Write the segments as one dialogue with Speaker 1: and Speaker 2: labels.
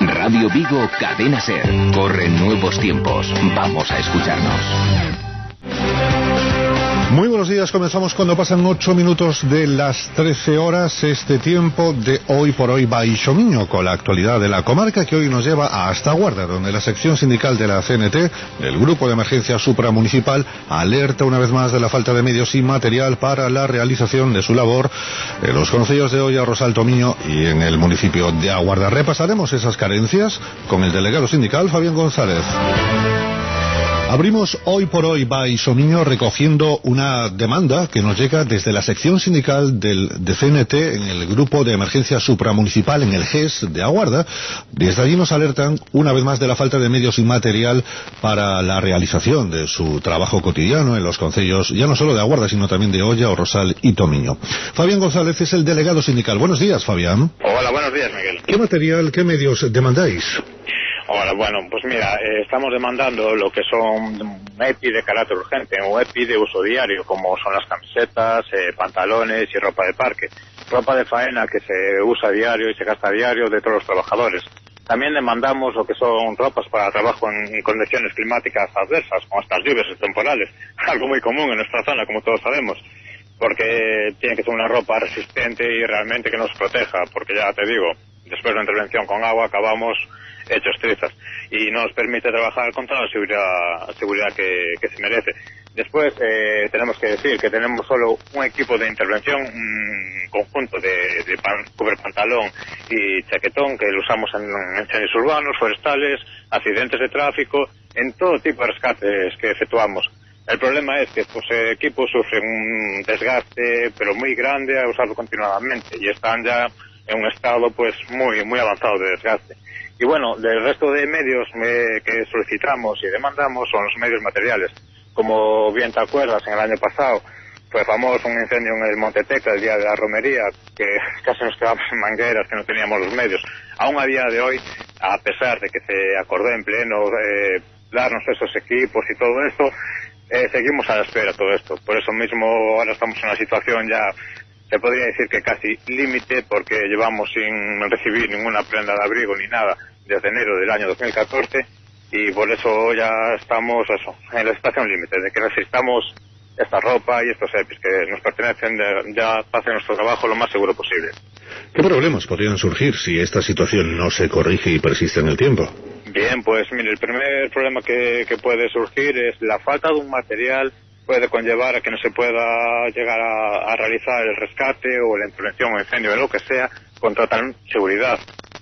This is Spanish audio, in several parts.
Speaker 1: Radio Vigo Cadena Ser. Corren nuevos tiempos. Vamos a escucharnos.
Speaker 2: Muy buenos días, comenzamos cuando pasan ocho minutos de las 13 horas, este tiempo de hoy por hoy Baixomiño, con la actualidad de la comarca que hoy nos lleva hasta Guarda, donde la sección sindical de la CNT, del Grupo de Emergencia Supramunicipal, alerta una vez más de la falta de medios y material para la realización de su labor en los concellos de Olla, Rosal Tomiño y en el municipio de Aguarda. Repasaremos esas carencias con el delegado sindical Fabián González. Abrimos hoy por hoy Baixomiño recogiendo una demanda que nos llega desde la sección sindical del de CNT en el grupo de emergencia supramunicipal en el GES de Aguarda. Desde allí nos alertan una vez más de la falta de medios y material para la realización de su trabajo cotidiano en los concellos, ya no solo de Aguarda, sino también de Olla, Rosal y Tomiño. Fabián González es el delegado sindical. Buenos días, Fabián.
Speaker 3: Hola, buenos días, Miguel.
Speaker 2: ¿Qué material, qué medios demandáis?
Speaker 3: Hola, bueno, pues mira, eh, estamos demandando lo que son EPI de carácter urgente, un EPI de uso diario, como son las camisetas, eh, pantalones y ropa de parque. Ropa de faena que se usa diario y se gasta diario de todos los trabajadores. También demandamos lo que son ropas para trabajo en condiciones climáticas adversas, como estas lluvias temporales, algo muy común en nuestra zona, como todos sabemos porque tiene que ser una ropa resistente y realmente que nos proteja, porque ya te digo, después de la intervención con agua acabamos hechos trizas y nos permite trabajar con toda la seguridad, seguridad que, se merece. Después eh, tenemos que decir que tenemos solo un equipo de intervención, un conjunto de, de pan, cubre pantalón y chaquetón que lo usamos en incendios urbanos, forestales, accidentes de tráfico, en todo tipo de rescates que efectuamos. El problema es que estos equipos sufren un desgaste, pero muy grande a usarlo continuadamente y están ya en un estado pues muy muy avanzado de desgaste. Y bueno, del resto de medios eh, que solicitamos y demandamos son los medios materiales. Como bien te acuerdas, en el año pasado fue famoso un incendio en el Monte Tecla, el día de la romería, que casi nos quedamos en mangueras, que no teníamos los medios. Aún a día de hoy, a pesar de que se acordó en pleno eh, darnos esos equipos y todo esto, eh, seguimos a la espera todo esto. Por eso mismo ahora estamos en una situación ya, se podría decir que casi límite, porque llevamos sin recibir ninguna prenda de abrigo ni nada desde enero del año 2014 y por eso ya estamos eso, en la situación límite, de que necesitamos esta ropa y estos EPIs que nos pertenecen de, ya para hacer nuestro trabajo lo más seguro posible.
Speaker 2: ¿Qué problemas podrían surgir si esta situación no se corrige y persiste en el tiempo?
Speaker 3: Bien, pues mire, el primer problema que, que puede surgir es la falta de un material puede conllevar a que no se pueda llegar a, realizar el rescate o la intervención o incendio de lo que sea con total seguridad.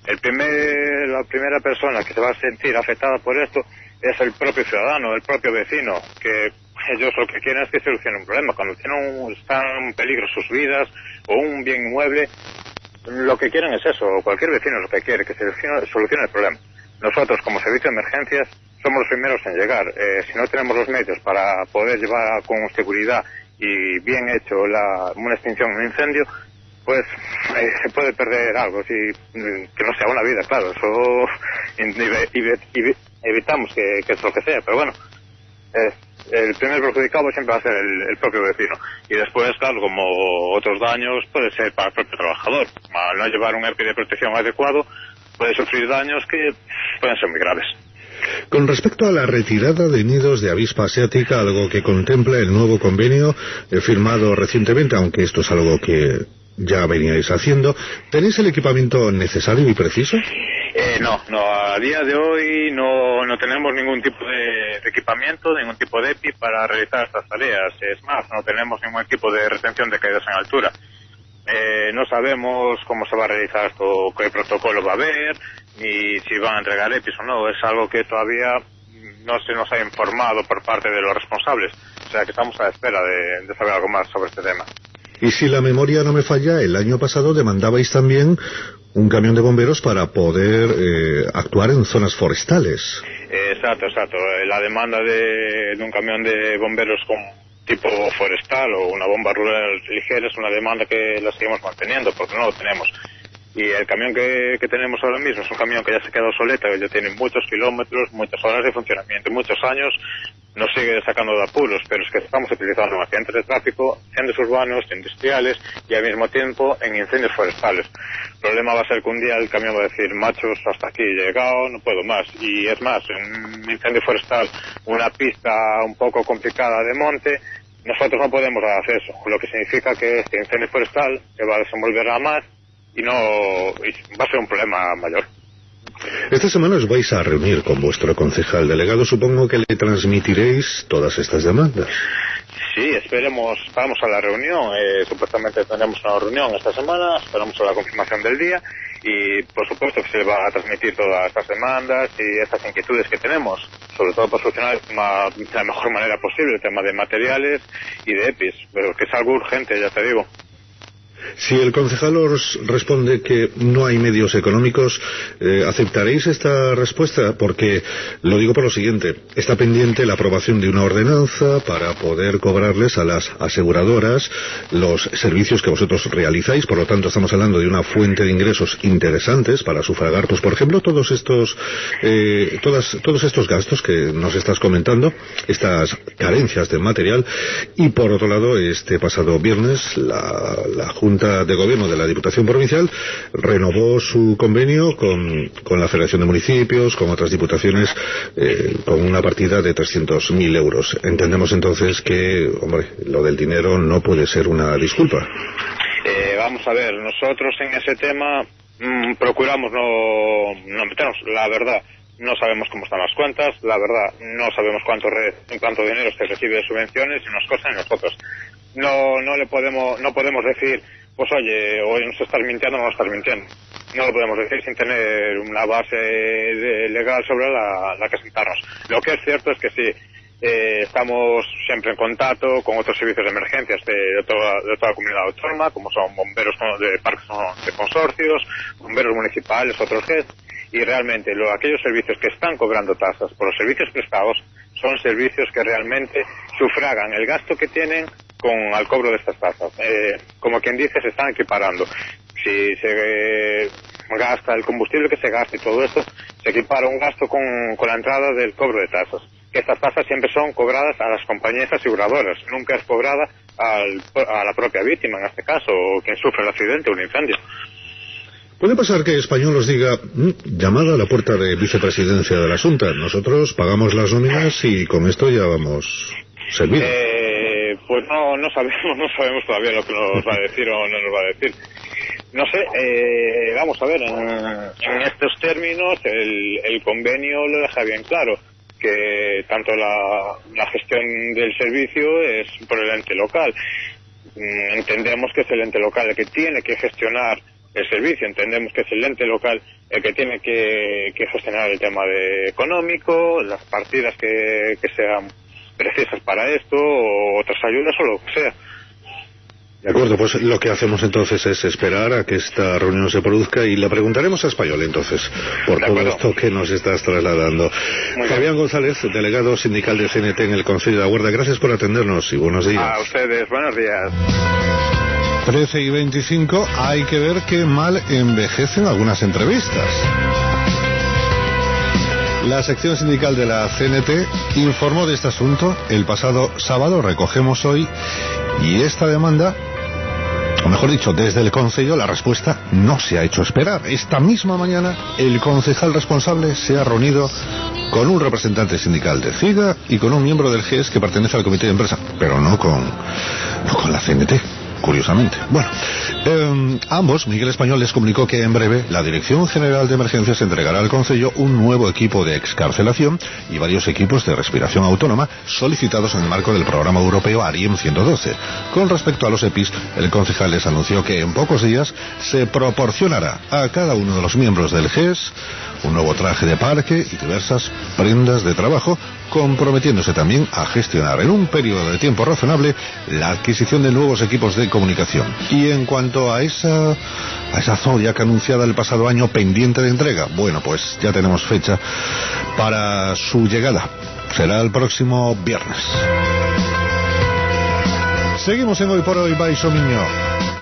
Speaker 3: El primer, la primera persona que se va a sentir afectada por esto es el propio ciudadano, el propio vecino, que ellos lo que quieren es que solucione un problema. Cuando tienen un, están en peligro sus vidas o un bien inmueble, lo que quieren es eso, cualquier vecino lo que quiere, que se solucione el problema. Nosotros, como servicio de emergencias, somos los primeros en llegar. Eh, si no tenemos los medios para poder llevar con seguridad y bien hecho la, una extinción un incendio, pues eh, se puede perder algo, si, que no sea una vida, claro, eso evitamos que, que lo que sea, pero bueno, el primer perjudicado siempre va a ser el, el, propio vecino. Y después, claro, como otros daños, puede ser para el propio trabajador. Al no llevar un EPI de protección adecuado, puede sufrir daños que pueden ser muy graves.
Speaker 2: Con respecto a la retirada de nidos de avispa asiática, algo que contempla el nuevo convenio eh, firmado recientemente, aunque esto es algo que ya veníais haciendo, ¿tenéis el equipamiento necesario y preciso?
Speaker 3: Eh, no, no, a día de hoy no, no tenemos ningún tipo de, de, equipamiento, ningún tipo de EPI para realizar estas tareas. Es más, no tenemos ningún equipo de retención de caídas en altura. Eh, no sabemos cómo se va a realizar esto, qué protocolo va a haber, ni si van a entregar EPIs o no. Es algo que todavía no se nos ha informado por parte de los responsables. O sea que estamos a la espera de, de saber algo más sobre este tema.
Speaker 2: Y si la memoria no me falla, el año pasado demandabais también un camión de bomberos para poder eh, actuar en zonas forestales.
Speaker 3: Exacto, exacto. La demanda de, de, un camión de bomberos con tipo forestal o una bomba rural ligera es una demanda que la seguimos manteniendo porque no lo tenemos. Y el camión que, tenemos ahora mismo es un camión que ya se ha quedado soleta, que ya tiene muchos kilómetros, muchas horas de funcionamiento, muchos años, nos sigue sacando de apuros, pero es que estamos utilizando accidentes de tráfico, incendios urbanos, industriales y al mismo tiempo en incendios forestales. El problema va a ser que un día el camión va a decir, machos, hasta aquí he llegado, no puedo más. Y es más, un incendio forestal, una pista un poco complicada de monte, nosotros no podemos dar acceso, lo que significa que este incendio forestal se va a desenvolver a más y no y va a ser un problema mayor.
Speaker 2: Esta semana os vais a reunir con vuestro concejal delegado. Supongo que le transmitiréis todas estas demandas.
Speaker 3: Sí, esperemos, vamos a la reunión. Eh, supuestamente tendremos una reunión esta semana, esperamos a la confirmación del día y por supuesto que se le va a transmitir todas estas demandas y estas inquietudes que tenemos, sobre todo para solucionar de la mejor manera posible el tema de materiales y de EPIs, pero que es algo urgente, ya te digo.
Speaker 2: Si el concejal os responde que no hay medios económicos, eh, ¿aceptaréis esta respuesta? Porque lo digo por lo siguiente, está pendiente la aprobación de una ordenanza para poder cobrarles a las aseguradoras los servicios que vosotros realizáis, por lo tanto estamos hablando de una fuente de ingresos interesantes para sufragar, pues por ejemplo, todos estos, eh, todas, todos estos gastos que nos estás comentando, estas carencias de material, y por otro lado, este pasado viernes la, la Junta de Gobierno de la Diputación Provincial renovó su convenio con, la Federación de Municipios, con otras diputaciones, eh, con una partida de 300.000 euros. Entendemos entonces que, hombre, lo del dinero no puede ser una disculpa.
Speaker 3: Eh, vamos a ver, nosotros en ese tema mm, procuramos no, no meternos, la verdad no sabemos cómo están las cuentas, la verdad, no sabemos cuánto, en cuánto dinero se recibe de subvenciones y unas cosas y nosotros. No, no le podemos, no podemos decir pues oye, hoy nos estás mintiendo o no nos estás mintiendo. No lo podemos decir sin tener una base legal sobre la, que sentarnos. Lo que es cierto es que sí, eh, estamos siempre en contacto con otros servicios de emergencias de, toda, la comunidad autónoma, como son bomberos de parques de consorcios, bomberos municipales, otros GES, y realmente lo, aquellos servicios que están cobrando tasas por los servicios prestados son servicios que realmente sufragan el gasto que tienen con al cobro de estas tasas. Eh, como quien dice, se están equiparando. Si se gasta el combustible que se gasta y todo esto, se equipara un gasto con, la entrada del cobro de tasas. Estas tasas siempre son cobradas a las compañías aseguradoras, nunca es cobrada a la propia víctima, en este caso, o quien sufre el accidente o un incendio.
Speaker 2: Puede pasar que Español os diga, mm, llamada a la puerta de vicepresidencia de la Junta, nosotros pagamos las nóminas y con esto ya vamos servidos.
Speaker 3: Eh, pues no, no sabemos, no sabemos todavía lo que nos va a decir o no nos va a decir. No sé, eh, vamos a ver, en, estos términos el, el, convenio lo deja bien claro, que tanto la, la gestión del servicio es por el ente local. Mm, entendemos que es el ente local el que tiene que gestionar el servicio, entendemos que es el ente local el que tiene que, que gestionar el tema de económico, las partidas que, que sean precisas para esto o otras ayudas o lo que sea.
Speaker 2: De acuerdo, pues lo que hacemos entonces es esperar a que esta reunión se produzca y le preguntaremos a Español entonces por todo esto que nos estás trasladando. Fabián González, delegado sindical de CNT en el Consejo de la Guardia, gracias por atendernos y buenos días.
Speaker 3: A ustedes, buenos días.
Speaker 2: 13 y 25, hay que ver qué mal envejecen algunas entrevistas. La sección sindical de la CNT informó de este asunto el pasado sábado, recogemos hoy, y esta demanda, o mejor dicho, desde el Consejo la respuesta no se ha hecho esperar. Esta misma mañana el concejal responsable se ha reunido con un representante sindical de CIGA y con un miembro del GES que pertenece al comité de empresa, pero no con, no con la CNT curiosamente. Bueno, em, ambos, Miguel Español les comunicó que en breve la Dirección General de Emergencias entregará al Consejo un nuevo equipo de excarcelación y varios equipos de respiración autónoma solicitados en el marco del programa europeo ARIEM 112. Con respecto a los EPIs, el concejal les anunció que en pocos días se proporcionará a cada uno de los miembros del GES un nuevo traje de parque y diversas prendas de trabajo, comprometiéndose también a gestionar en un periodo de tiempo razonable la adquisición de nuevos equipos de comunicación. Y en cuanto a esa, a esa Zodiac anunciada el pasado año pendiente de entrega, bueno, pues ya tenemos fecha para su llegada. Será el próximo viernes. Seguimos en Hoy por Hoy, Baixo Miño.